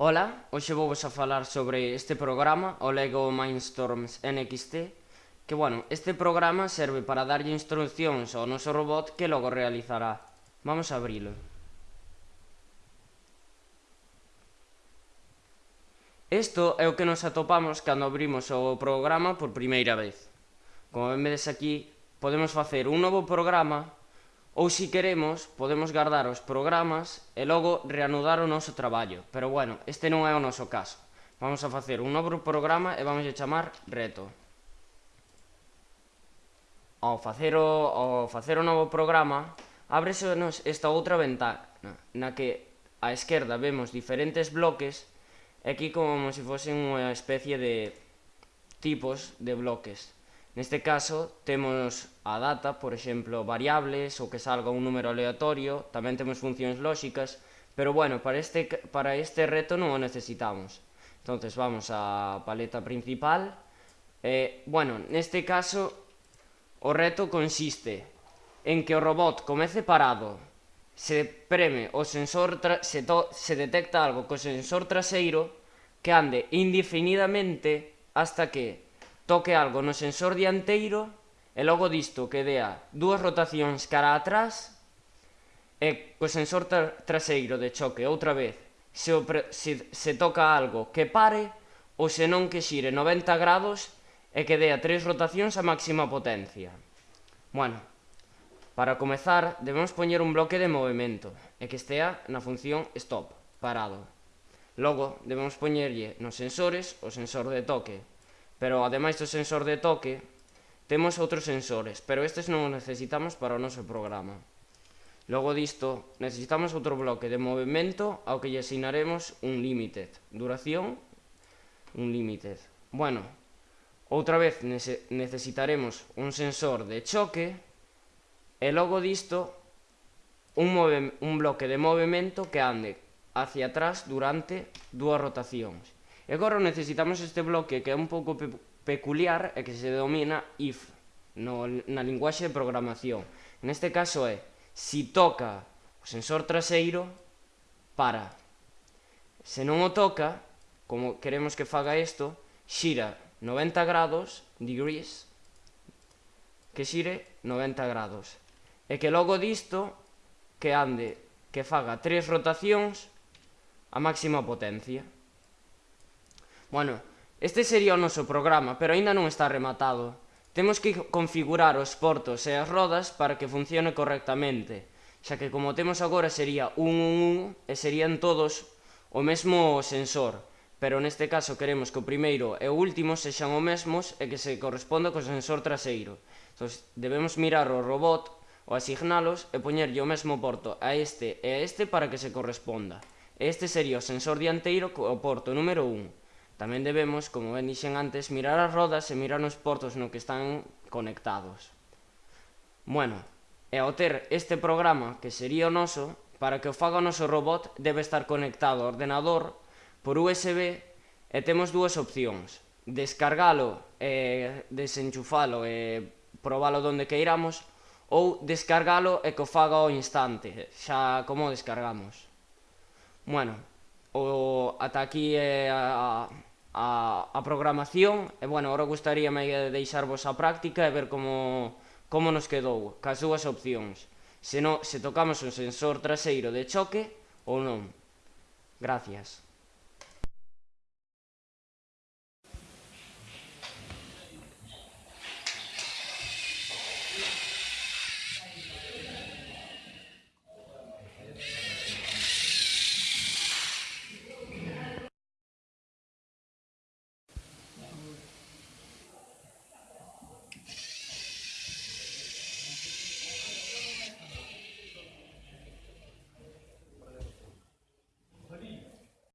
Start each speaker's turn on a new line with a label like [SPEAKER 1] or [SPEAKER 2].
[SPEAKER 1] Ola, hoxe vou vos a falar sobre este programa, o LEGO Mindstorms NXT, que, bueno, este programa serve para darlle instruccións ao noso robot que logo realizará. Vamos a abrilo. Isto é o que nos atopamos cando abrimos o programa por primeira vez. Como vedes aquí, podemos facer un novo programa Ou se queremos, podemos guardar os programas e logo reanudar o noso traballo. Pero bueno, este non é o noso caso. Vamos a facer un novo programa e vamos a chamar Reto. Ao facer o, ao facer o novo programa, ábresenos esta outra ventana, na que á esquerda vemos diferentes bloques, e aquí como se fosen unha especie de tipos de bloques. Neste caso, temos a data, por exemplo, variables ou que salga un número aleatorio, tamén temos funcións lóxicas, pero bueno, para este, para este reto non o necesitamos. Entonces vamos á paleta principal. Eh, bueno, neste caso, o reto consiste en que o robot comece parado, se preme o sensor, se, se detecta algo co sensor traseiro, que ande indefinidamente hasta que toque algo no sensor dianteiro e logo disto que dea dúas rotacións cara atrás e co sensor tra traseiro de choque outra vez se, o se, se toca algo que pare ou senón que xire 90 grados e que dea tres rotacións a máxima potencia. Bueno, para comezar debemos poñer un bloque de movimento e que estea na función stop, parado. Logo, debemos poñerlle nos sensores o sensor de toque, Pero ademais do sensor de toque, temos outros sensores, pero estes non os necesitamos para o noso programa. Logo disto, necesitamos outro bloque de movimento ao que lle asignaremos un limited. Duración, un limited. Bueno, outra vez necesitaremos un sensor de choque e logo disto un, un bloque de movimento que ande hacia atrás durante dúas rotacións. E agora necesitamos este bloque que é un pouco pe peculiar e que se denomina if no, na linguaxe de programación. Neste caso é, si toca o sensor traseiro, para. Se non o toca, como queremos que faga isto, xira 90 grados, degrees, que xire 90 grados. E que logo disto, que ande, que faga tres rotacións a máxima potencia. Bueno, este sería o noso programa, pero aínda non está rematado. Temos que configurar os portos e as rodas para que funcione correctamente, xa que como temos agora sería un, un, un e serían todos o mesmo sensor, pero neste caso queremos que o primeiro e o último sexan o mesmos e que se corresponda co sensor traseiro. Entón, debemos mirar o robot ou asignalos e poñerlle o mesmo porto a este e a este para que se corresponda. Este sería o sensor dianteiro co porto número 1 Tamén debemos, como ben dixen antes, mirar as rodas e mirar os portos no que están conectados. Bueno, e ao ter este programa que sería o noso, para que o faga o noso robot debe estar conectado ao ordenador por USB e temos dúas opcións. Descargalo e desenchufalo e probalo donde queiramos ou descargalo e que o faga ao instante, xa como descargamos. Bueno, o ata aquí é a, a a, a programación e, bueno, agora gustaríame deixarvos a práctica e ver como, como nos quedou, cas súas opcións. Se, no, se tocamos un sensor traseiro de choque ou non. Gracias.